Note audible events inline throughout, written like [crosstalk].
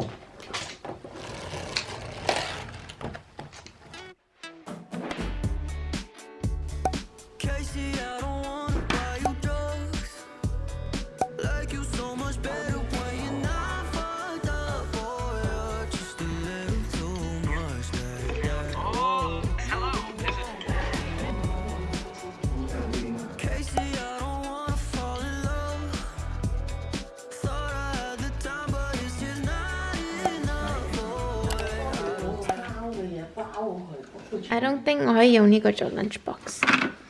Casey, I don't think 我可以用呢個做 lunchbox。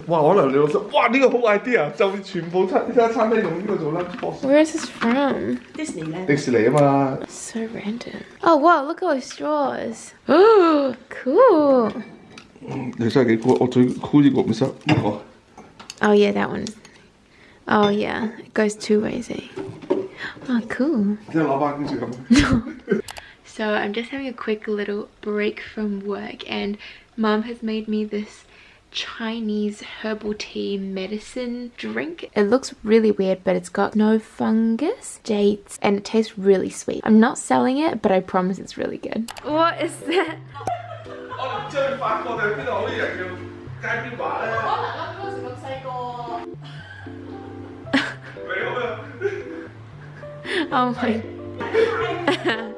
哇！可能你老實，哇！呢、個好 idea，就全部餐呢間餐廳用呢個做 lunch box。 Where is this from? 迪士尼啊嘛， So random. Oh wow, look at all those straws. [gasps] Oh, cool. 你真係幾酷！我最酷呢個唔識呢個。 Oh yeah, that one. Oh yeah, it goes two ways, eh? Oh, cool. [laughs] 即係攞翻跟住咁。 So I'm just having a quick little break from work and mom has made me this Chinese herbal tea medicine drink. It looks really weird but it's got snow fungus, dates and it tastes really sweet. I'm not selling it but I promise it's really good. What is that? [laughs] oh my [laughs]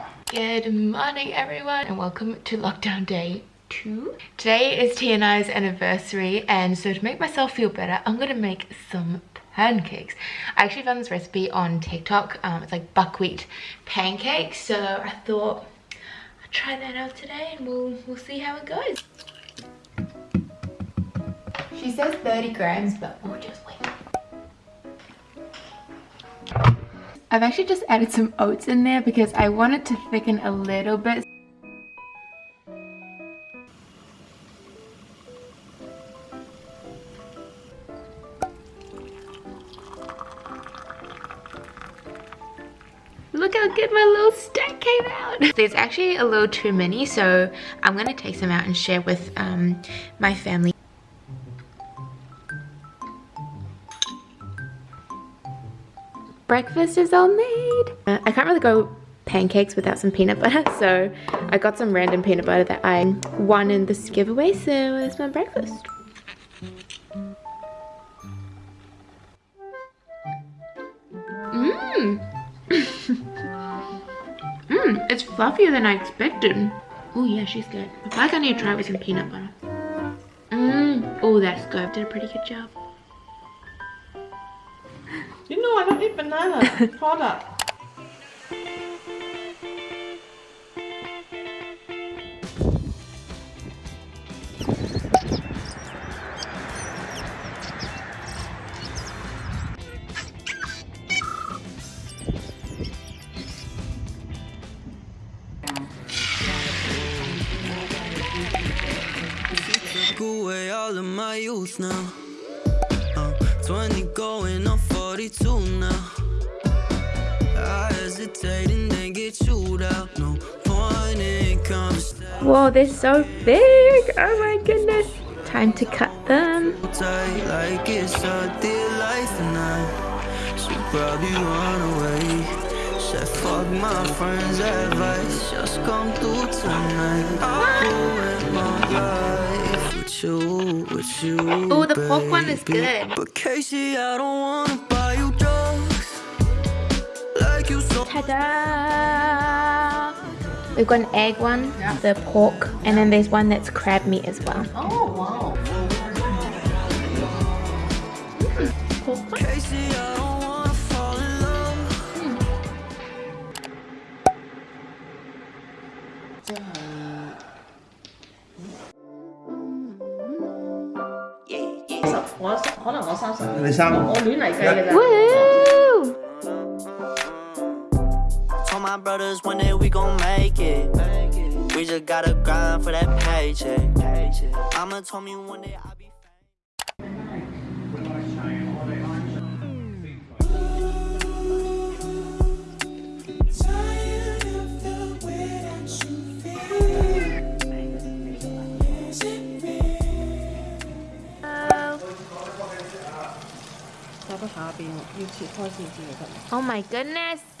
Good morning everyone and welcome to lockdown day two. Today is T and I's anniversary and so to make myself feel better I'm gonna make some pancakes. I actually found this recipe on TikTok. Um, it's like buckwheat pancakes so I thought I'd try that out today and we'll, we'll see how it goes. She says 30 grams but we'll just wait. I've actually just added some oats in there because I want it to thicken a little bit. Look how good my little stack came out. There's actually a little too many, so I'm gonna take some out and share with um, my family. Breakfast is all made. Uh, I can't really go pancakes without some peanut butter, [laughs] so I got some random peanut butter that I won in this giveaway, so it's my breakfast. Mmm! [laughs] Mmm, it's fluffier than I expected. Oh yeah, she's good. I feel like I need to try it with some peanut butter. Mmm, oh that's good. Did a pretty good job. You know I don't eat banana [laughs] product. took away all of my youth now. I'm 20 going on 42 now. I hesitate and then get chewed out. No point in conversation. Whoa, they're so big! Oh my goodness! Time to cut them. like it's a dear life and I should probably run away. Said fuck my friends' advice, just come through tonight. Ruin my life with you, with you. Oh, the pork one is good. But Casey, I don't wanna buy Ta-da! We've got an egg one, the pork, and then there's one that's crab meat as well. Oh wow. Pork one. Casey, I don't wanna fall in love. 十我可能我三十，你三我亂嚟計嘅咋。 My brothers one day we gon' make it. We just gotta grind for that paycheck. Mama told me one day I'll be. Oh my goodness.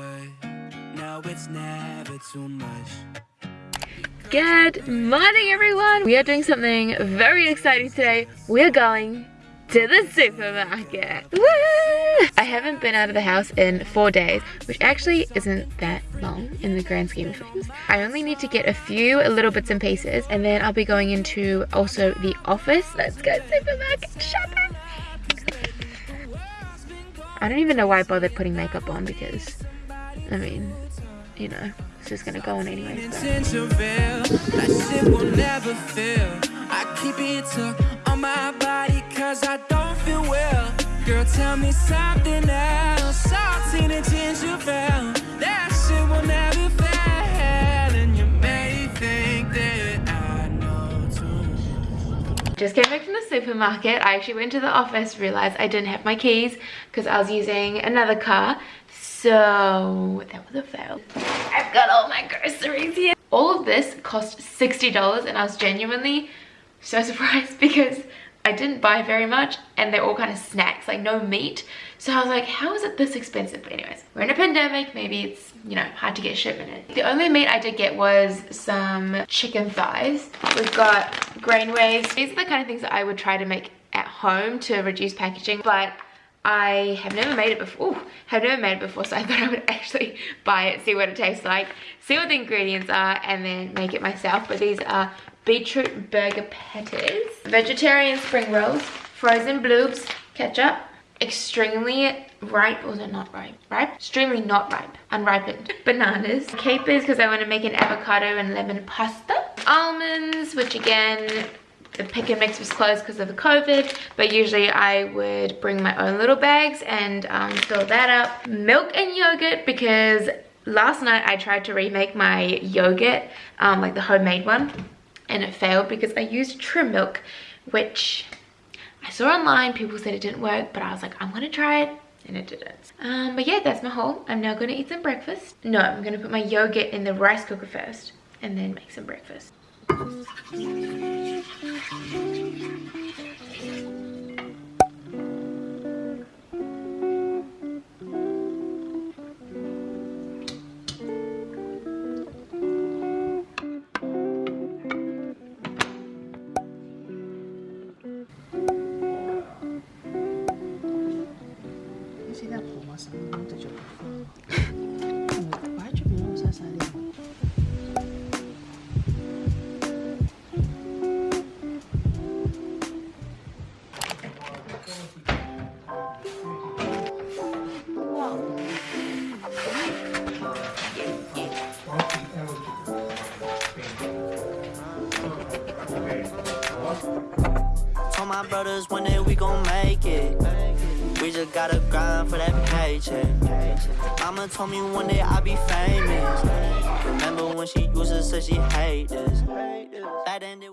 it's never too much. Good morning, everyone. We are doing something very exciting today. We are going to the supermarket. Woo! I haven't been out of the house in four days, which actually isn't that long in the grand scheme of things. I only need to get a few little bits and pieces, and then I'll be going into also the office. Let's go supermarket shopping. I don't even know why I bothered putting makeup on because, I mean, you know, it's just gonna go on anyway. So. Intention veil, that shit will never fail. I keep it tucked on my body cause I don't feel well. Girl, tell me something else. And ginger that shit will never fail. Just came back from the supermarket. I actually went to the office, realized I didn't have my keys because I was using another car. So that was a fail. I've got all my groceries here. All of this cost $60 and I was genuinely so [laughs] surprised because I didn't buy very much and they're all kind of snacks, like no meat. So I was like, how is it this expensive? But anyways, we're in a pandemic. Maybe it's, you know, hard to get shipment in. The only meat I did get was some chicken thighs. We've got grain waves. These are the kind of things that I would try to make at home to reduce packaging, but I have never made it before. Ooh, have never made it before, so [laughs] I thought I would actually buy it, see what it tastes like, see what the ingredients are, and then make it myself. But these are beetroot burger patties, vegetarian spring rolls, frozen bloobs, ketchup, extremely ripe, or not ripe? Ripe? Extremely not ripe, unripened. Bananas, capers because I want to make an avocado and lemon pasta. Almonds, which again, the pick and mix was closed because of the COVID, but usually I would bring my own little bags and um, fill that up. Milk and yogurt because last night I tried to remake my yogurt, um, like the homemade one, and it failed because I used trim milk, which I saw online, people said it didn't work, but I was like, I'm gonna try it, and it didn't. Um, but yeah, that's my haul. I'm now gonna eat some breakfast. No, I'm gonna put my yogurt in the rice cooker first, and then make some breakfast. Thank you. One day we gon' make it. We just gotta grind for that paycheck. Mama told me one day I'll be famous. Remember when she used to say she hate this? Back then it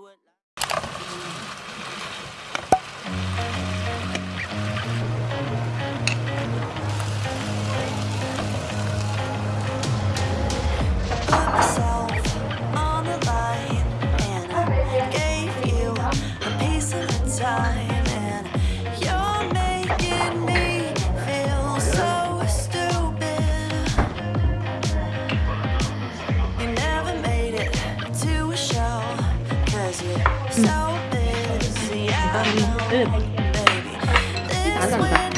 busy. I know, baby. This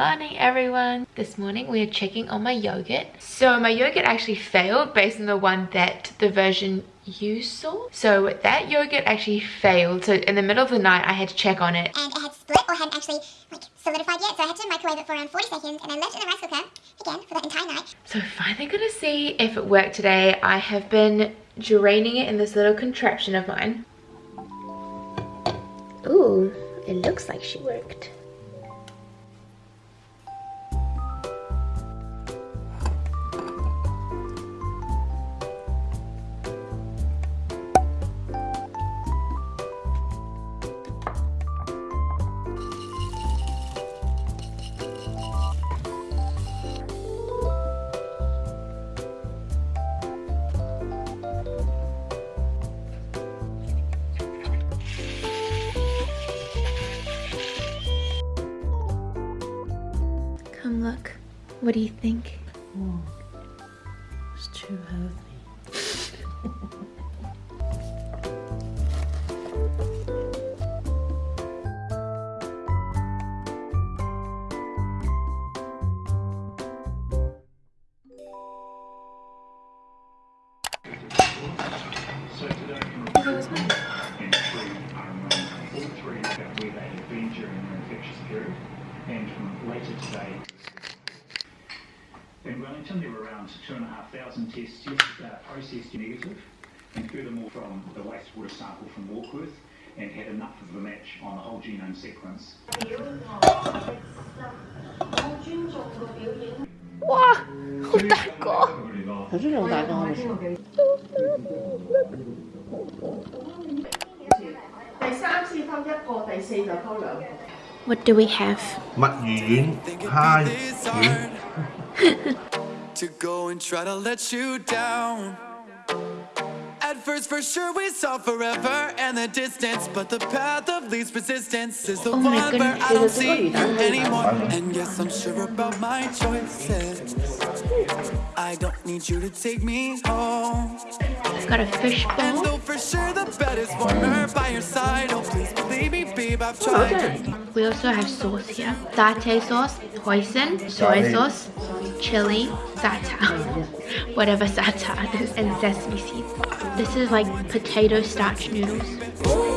morning everyone. This morning we are checking on my yogurt. So my yogurt actually failed based on the one that the version you saw. So that yogurt actually failed. So in the middle of the night I had to check on it. and it had split or hadn't actually like solidified yet. So I had to microwave it for around 40 seconds and then left it in the rice cooker again for that entire night. So finally gonna see if it worked today. I have been draining it in this little contraption of mine. Ooh, it looks like she worked. What do you think? Oh, it's too healthy. So today, and three are around all three about where they have been during their infectious period, and from later today mentioned, there were around 2,500 tests yesterday processed negative, and furthermore from the wastewater sample from Warkworth, and had enough of a match on the whole genome sequence. What do we have? 墨魚丸、蝦丸。[laughs] to go and try to let you down. At first, for sure, we saw forever and the distance, but the path of least resistance is the Oh one where goodness. I don't see you anymore. And yes, I'm sure about my choices. I don't need you to take me home. Got a fish And bowl. though for sure the bed is warmer by your side, oh please believe me, babe, I've tried. We also have sauce here. Satay sauce, hoisin, soy Garlic. sauce, chili, sata, [laughs] whatever sata, [laughs] and sesame seeds. This is like potato starch noodles.